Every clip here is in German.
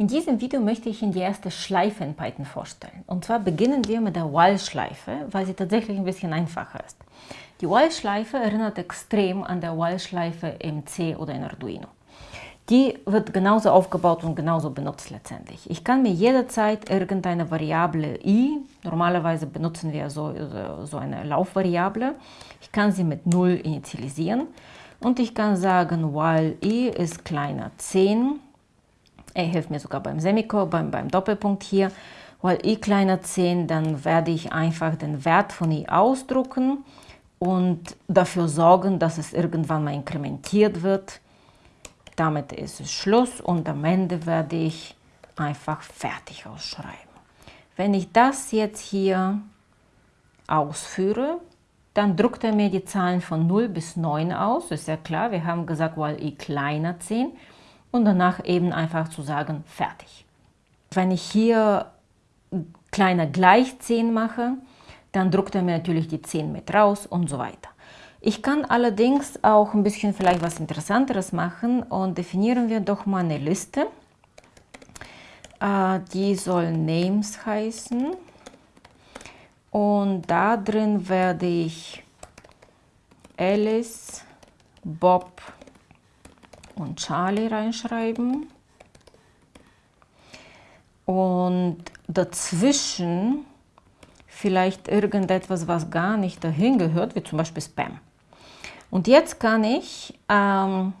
In diesem Video möchte ich Ihnen die erste Schleife in Python vorstellen. Und zwar beginnen wir mit der While-Schleife, weil sie tatsächlich ein bisschen einfacher ist. Die While-Schleife erinnert extrem an der While-Schleife im C oder in Arduino. Die wird genauso aufgebaut und genauso benutzt letztendlich. Ich kann mir jederzeit irgendeine Variable i, normalerweise benutzen wir so, so eine Laufvariable, ich kann sie mit 0 initialisieren und ich kann sagen, while i ist kleiner 10 er hilft mir sogar beim Semikolon, beim, beim Doppelpunkt hier. Weil i kleiner 10, dann werde ich einfach den Wert von i ausdrucken und dafür sorgen, dass es irgendwann mal inkrementiert wird. Damit ist es Schluss und am Ende werde ich einfach fertig ausschreiben. Wenn ich das jetzt hier ausführe, dann druckt er mir die Zahlen von 0 bis 9 aus. Ist ja klar, wir haben gesagt, weil i kleiner 10 und danach eben einfach zu sagen, fertig. Wenn ich hier gleich 10 mache, dann druckt er mir natürlich die 10 mit raus und so weiter. Ich kann allerdings auch ein bisschen vielleicht was Interessanteres machen und definieren wir doch mal eine Liste. Äh, die soll Names heißen und da drin werde ich Alice, Bob, und Charlie reinschreiben. Und dazwischen vielleicht irgendetwas, was gar nicht dahin gehört, wie zum Beispiel Spam. Und jetzt kann ich ähm,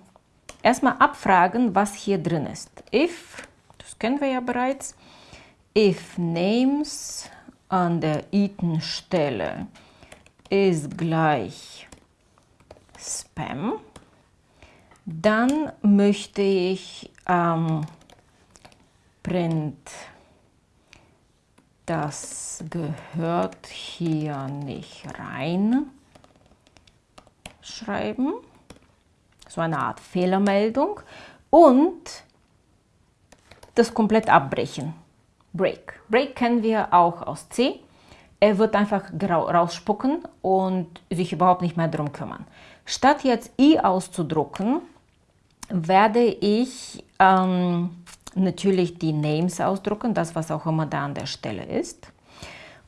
erstmal abfragen, was hier drin ist. If, das kennen wir ja bereits, if names an der iten-Stelle ist gleich Spam, dann möchte ich ähm, Print, das gehört hier nicht rein, schreiben. So eine Art Fehlermeldung. Und das komplett abbrechen. Break. Break kennen wir auch aus C. Er wird einfach rausspucken und sich überhaupt nicht mehr darum kümmern. Statt jetzt i auszudrucken, werde ich ähm, natürlich die Names ausdrucken, das was auch immer da an der Stelle ist.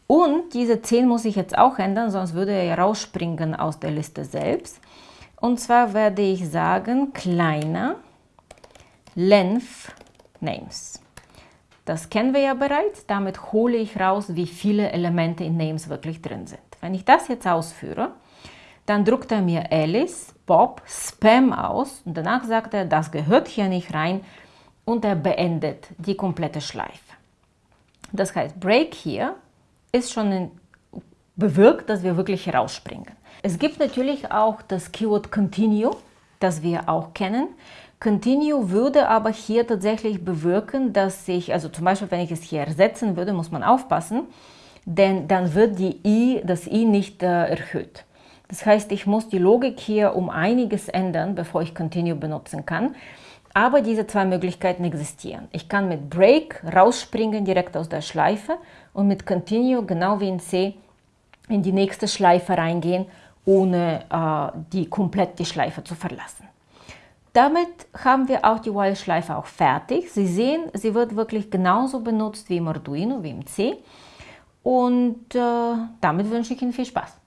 Und diese 10 muss ich jetzt auch ändern, sonst würde er rausspringen aus der Liste selbst. Und zwar werde ich sagen, kleiner length names. Das kennen wir ja bereits, damit hole ich raus, wie viele Elemente in names wirklich drin sind. Wenn ich das jetzt ausführe, dann druckt er mir Alice, Bob, Spam aus und danach sagt er, das gehört hier nicht rein und er beendet die komplette Schleife. Das heißt, Break hier ist schon bewirkt, dass wir wirklich herausspringen. Es gibt natürlich auch das Keyword Continue, das wir auch kennen. Continue würde aber hier tatsächlich bewirken, dass ich, also zum Beispiel, wenn ich es hier ersetzen würde, muss man aufpassen, denn dann wird die i, das i nicht äh, erhöht. Das heißt, ich muss die Logik hier um einiges ändern, bevor ich Continue benutzen kann. Aber diese zwei Möglichkeiten existieren. Ich kann mit Break rausspringen direkt aus der Schleife und mit Continue, genau wie in C, in die nächste Schleife reingehen, ohne äh, die komplett die Schleife zu verlassen. Damit haben wir auch die While-Schleife auch fertig. Sie sehen, sie wird wirklich genauso benutzt wie im Arduino, wie im C. Und äh, damit wünsche ich Ihnen viel Spaß.